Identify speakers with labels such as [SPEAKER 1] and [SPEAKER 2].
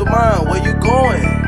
[SPEAKER 1] peace of mind. Where you going?